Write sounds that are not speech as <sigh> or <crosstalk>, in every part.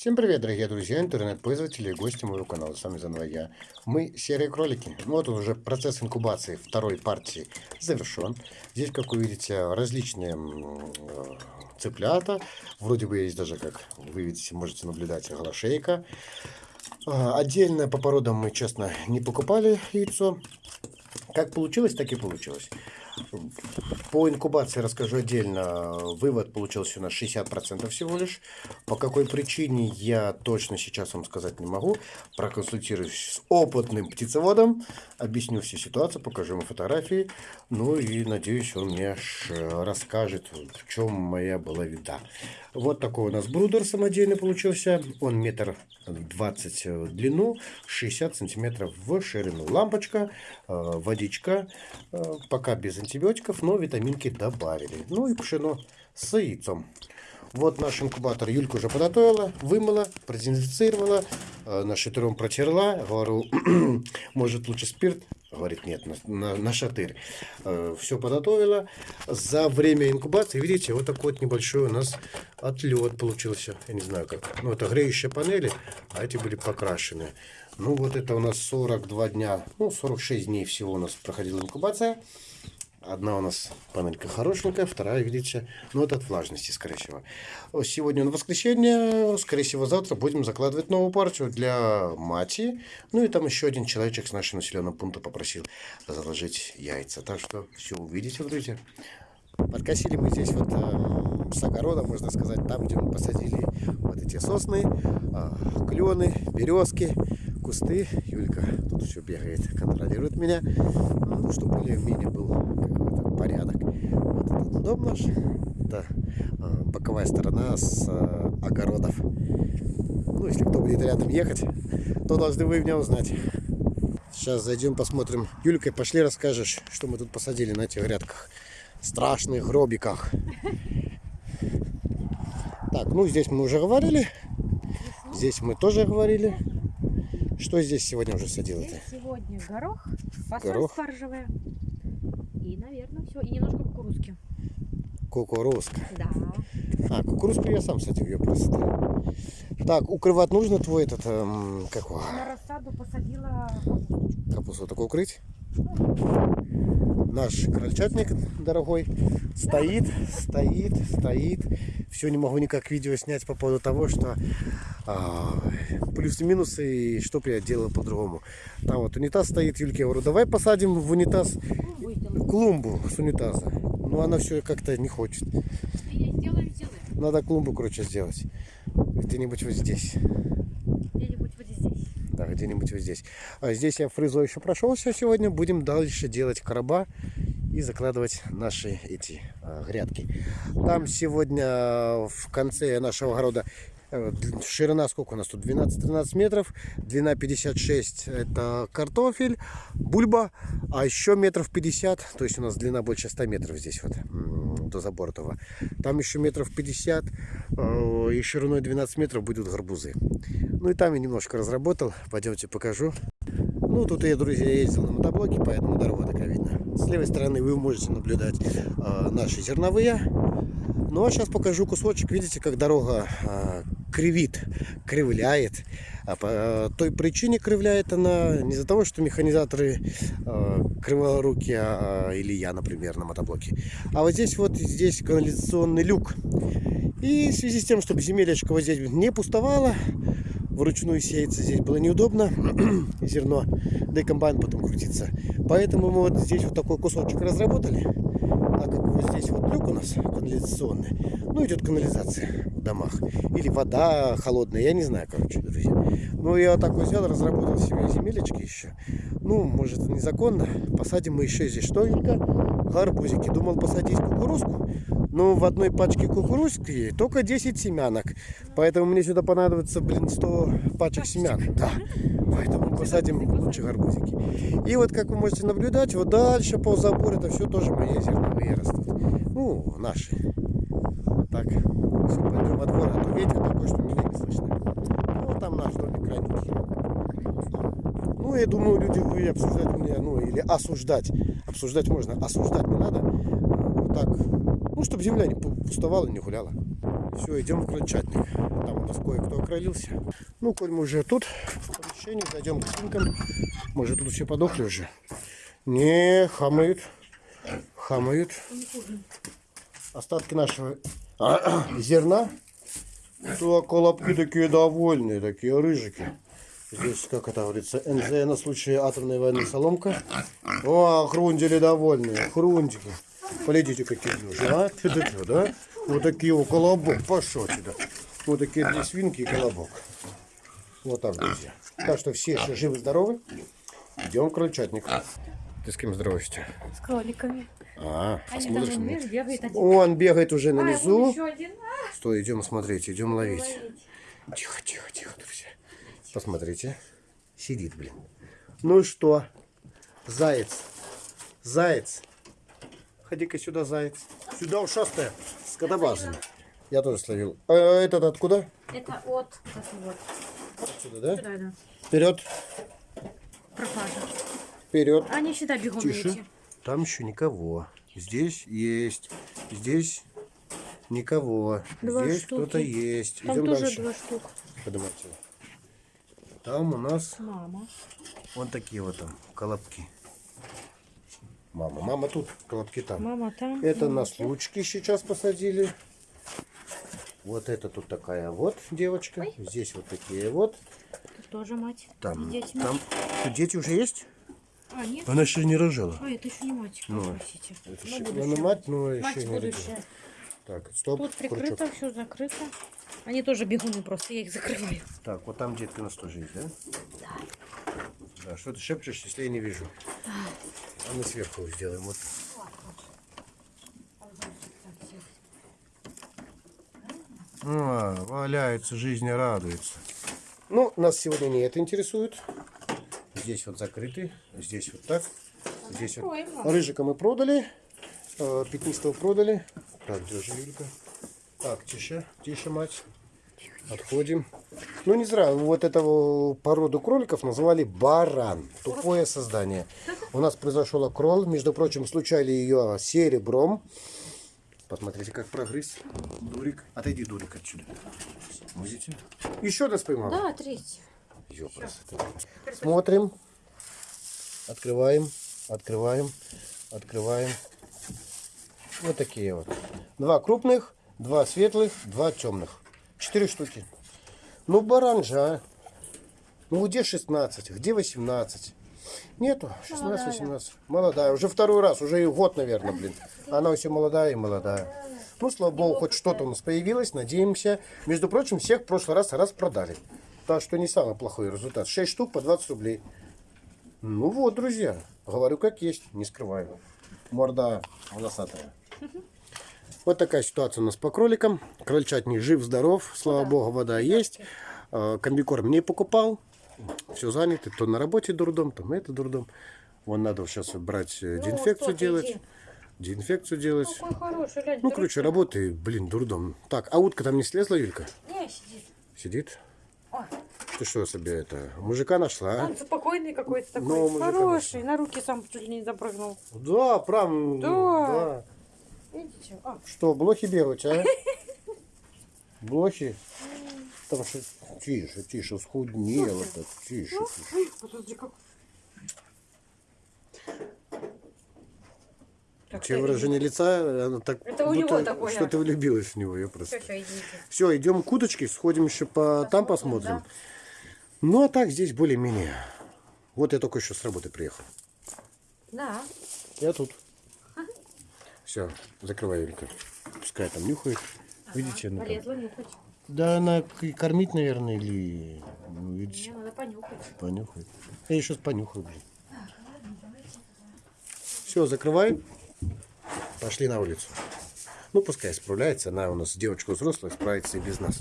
Всем привет, дорогие друзья, интернет-пользователи и гости моего канала. С вами заново я. Мы серые кролики. Ну, вот уже процесс инкубации второй партии завершен. Здесь, как вы видите, различные э, цыплята. Вроде бы есть даже, как вы видите, можете наблюдать, голошейка. А, отдельно по породам мы, честно, не покупали яйцо. Как получилось, так и получилось. По инкубации расскажу отдельно. Вывод получился у нас 60% всего лишь. По какой причине, я точно сейчас вам сказать не могу. Проконсультируюсь с опытным птицеводом. Объясню всю ситуацию, покажу ему фотографии. Ну и надеюсь, он мне расскажет, в чем моя была вида. Вот такой у нас брудер самодельный получился. Он метр двадцать в длину, 60 сантиметров в ширину. Лампочка, э, водичка, э, пока без антибиотиков, но витаминки добавили. Ну и пшено с яйцом. Вот наш инкубатор Юлька уже подготовила, вымыла, продезинфицировала, э, на шатыром протерла. Говорю, <clears throat> может лучше спирт? Говорит, нет, на, на, на шатырь. Э, все подготовила. За время инкубации, видите, вот такой вот небольшой у нас отлет получился. Я не знаю как. Ну, это греющие панели, а эти были покрашены. Ну, вот это у нас 42 дня, ну, 46 дней всего у нас проходила инкубация. Одна у нас панелька хорошенькая, вторая, видите, ну это от влажности, скорее всего. Сегодня на воскресенье, скорее всего, завтра будем закладывать новую партию для мати. Ну и там еще один человечек с нашего населенного пункта попросил заложить яйца. Так что все увидите, друзья. Подкосили мы здесь вот э, с огорода, можно сказать, там, где мы посадили вот эти сосны, э, клены, березки, кусты. Юлька тут все бегает, контролирует меня, ну, чтобы более-менее был какой-то порядок. Вот этот дом наш, это э, боковая сторона с э, огородов. Ну, если кто будет рядом ехать, то должны вы меня узнать. Сейчас зайдем, посмотрим. Юлька, пошли расскажешь, что мы тут посадили на этих грядках страшных гробиках. Так, ну здесь мы уже говорили. Здесь мы тоже говорили. Что здесь сегодня уже садил Здесь сегодня горох, фасоль Горох. спаржевая. И, наверное, все. И немножко кукурузки. Кукурузка. Да. А, кукурузку я сам садил, ее просто. Так, укрывать нужно твой этот, эм, как его, На рассаду посадила капусточку. капусту такую укрыть? Наш крольчатник дорогой стоит, стоит, стоит. Все не могу никак видео снять по поводу того, что а, плюсы и что бы я делал по-другому. Там вот унитаз стоит, Юльке я говорю, давай посадим в унитаз Ну, клумбу с унитаза. Но она все как-то не хочет. Надо клумбу, короче, сделать. Где-нибудь вот здесь. Да, где-нибудь вот здесь. А здесь я фрезой еще прошелся сегодня. Будем дальше делать короба и закладывать наши эти а, грядки. Там сегодня а, в конце нашего огорода ширина сколько у нас тут? 12-13 метров. Длина 56 это картофель, бульба. А еще метров 50, то есть у нас длина больше 100 метров здесь вот до забора того. Там еще метров 50 э, и шириной 12 метров будут гарбузы. Ну и там я немножко разработал. Пойдемте покажу. Ну, тут я, друзья, ездил на мотоблоке, поэтому дорога такая видна. С левой стороны вы можете наблюдать э, наши зерновые. Ну, а сейчас покажу кусочек. Видите, как дорога э, кривит, кривляет. А по э, той причине кривляет она не из-за того, что механизаторы э, криворуки, а, или я, например, на мотоблоке. А вот здесь вот здесь канализационный люк. И в связи с тем, чтобы земелечко вот здесь не пустовало, вручную сеяться здесь было неудобно, <clears throat> зерно, да и комбайн потом крутится. Поэтому мы вот здесь вот такой кусочек разработали, так как вот здесь вот люк у нас канализационный, ну идет канализация в домах, или вода холодная, я не знаю, короче, друзья. Ну я вот так вот взял, разработал себе земелечки еще, ну, может незаконно, посадим мы еще здесь что, Юлька? Гарбузики. Думал посадить кукурузку, но в одной пачке кукурузки только 10 семянок. Поэтому мне сюда понадобится, блин, 100 пачек семян. Да. Поэтому посадим лучше гарбузики. И вот, как вы можете наблюдать, вот дальше по забору это все тоже мои зерновые растут. Ну, наши. Так. Все, пойдем во двор, а то ветер такой, что меня не слышно. Ну, там наш домик крайний. Ну, я думаю, люди вы обсуждать меня, ну, или осуждать. Обсуждать можно, осуждать не надо. А, Вот так. Ну, чтобы земля не пу- пустовала, не гуляла. Все, идем в крольчатник. Там у нас кое-кто окролился. Ну, коль мы уже тут, в помещении, зайдем к свинкам. Может, тут все подохли уже? Не, хамают. Хамают. Остатки нашего <clears throat> зерна. То колобки такие довольные, такие рыжики. Здесь, как это говорится, НЗ на случай атомной войны соломка. О, хрундили довольные, хрундики. Полетите какие уже, а? Тю-тю-тю, да? Вот такие вот колобок, пошел сюда. Вот такие две свинки и колобок. Вот так, друзья. Так что все еще живы-здоровы. Идем в крольчатник. Ты с кем здороваешься? С кроликами. А, Они смотришь там, бегает один. Он бегает уже на А, низу. еще один. Стой, идем смотреть, идем ловить. Ловить. Тихо, тихо, тихо, друзья. Посмотрите. Сидит, блин. Ну что? Заяц. Заяц. Ходи-ка сюда, заяц. Сюда ушастая. С катабазами. Я тоже словил. А этот откуда? Это от. Вот. Отсюда, да? Сюда, да. Вперед, Пропажа. вперед. Они сюда бегом Тише. эти. Там еще никого. Здесь есть. Здесь никого. Два Здесь кто-то есть. Там Идем тоже дальше. два штук. Поднимайте. Там у нас Мама. Вот такие вот там колобки. Мама, мама тут, колобки там. Мама там. Это мама на случки сейчас посадили. Вот это тут такая вот девочка. Здесь вот такие вот. Тут тоже мать. Там, С детьми. там. Тут дети уже есть? А, нет? Она еще не рожала. А, это еще не мать. Ну, простите. Это еще будущее. она мать, но Мать еще не родила. будущее. Так, стоп, Тут крючок. прикрыто, все закрыто. Они тоже бегуны просто, я их закрываю. Так, вот там детка у нас тоже есть, да? Да. Что ты шепчешь, если я не вижу? А мы сверху сделаем. Вот. А, валяется, жизнь радуется. Ну, нас сегодня не это интересует. Здесь вот закрытый, здесь вот так. Здесь вот. Рыжика мы продали, э, пятнистого продали. Так, держи, Юлька. Так, тише, тише, мать. Отходим. Ну, не зря, вот этого породу кроликов называли баран. Тупое создание. У нас произошел окрол. Между прочим, случали ее серебром. Посмотрите, как прогрыз. Дурик. Отойди, Дурик, отсюда. Видите? Еще раз поймал. Да, третий. Смотрим. Открываем. Открываем. Открываем. Вот такие вот. Два крупных, два светлых, два темных. Четыре штуки. Ну, баран же, а. Ну, где 16, где 18? Нету, 16-18. Молодая. Уже второй раз, уже и год, наверное, блин. Она все молодая и молодая. Ну, слава богу, хоть что-то у нас появилось, надеемся. Между прочим, всех в прошлый раз раз продали. Так что не самый плохой результат. 6 штук по 20 рублей. Ну вот, друзья, говорю как есть, не скрываю. Морда волосатая. Вот такая ситуация у нас по кроликам. Крольчатник жив-здоров, слава богу, вода есть. Э, Комбикорм не покупал. Все заняты, то на работе дурдом, то это дурдом. Вон надо сейчас брать э, Ну, дезинфекцию делать. иди. Дезинфекцию делать. Какой хороший, глянь. Ну, короче, работы, блин, дурдом. Так, а утка там не слезла, Юлька? Не, сидит. Сидит? Ой, Ты что себе это, мужика нашла, а? он спокойный какой-то такой. Ну, мужика хороший. На руки сам чуть ли не запрыгнул. Да, прям, Да. да. Видите? А, Что, блохи бегают, а? Блохи? Там что, тише, тише, схуднела так, тише, тише. ой, подожди, как... Так, Че выражение лица, оно так, Это у него такое. что ты влюбилась в него, я Все, просто. все, идите. Все, идем к удочке, сходим еще по там посмотрим. да. Ну, а так здесь более-менее. Вот я только еще с работы приехал. Да. Я тут. Все, закрывай, Юлька. Пускай там нюхает. Видите, она там. Полезла нюхать. Да она кормить, наверное, или... Ну, видите, Мне надо понюхать. понюхает. Я еще понюхаю, блин. Все, закрывай. Пошли на улицу. Ну, пускай справляется. Она у нас девочка взрослая, справится и без нас.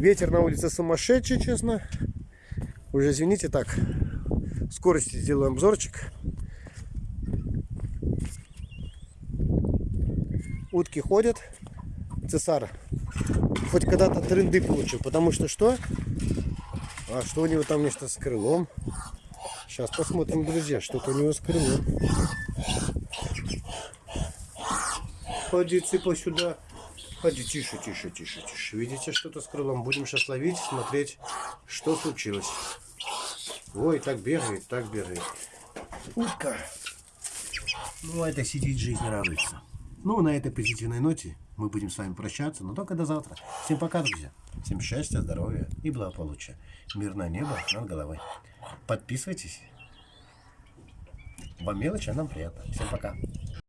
Ветер на улице сумасшедший, честно. Уже извините, так. Скорости сделаем обзорчик. Утки ходят. Цесар хоть когда-то тренды получил. Потому что что? А что у него там нечто с крылом? Сейчас посмотрим, друзья, что-то у него с крылом. Ходи, цыпа сюда. Ходи, тише, тише, тише, тише. Видите что-то с крылом? Будем сейчас ловить, смотреть, что случилось. Ой, так бегает, так бегает. Утка. Ну, это сидит, жизнь радуется. Ну, на этой позитивной ноте мы будем с вами прощаться, но только до завтра. Всем пока, друзья. Всем счастья, здоровья и благополучия. Мирное небо над головой. Подписывайтесь. Вам мелочь, а нам приятно. Всем пока.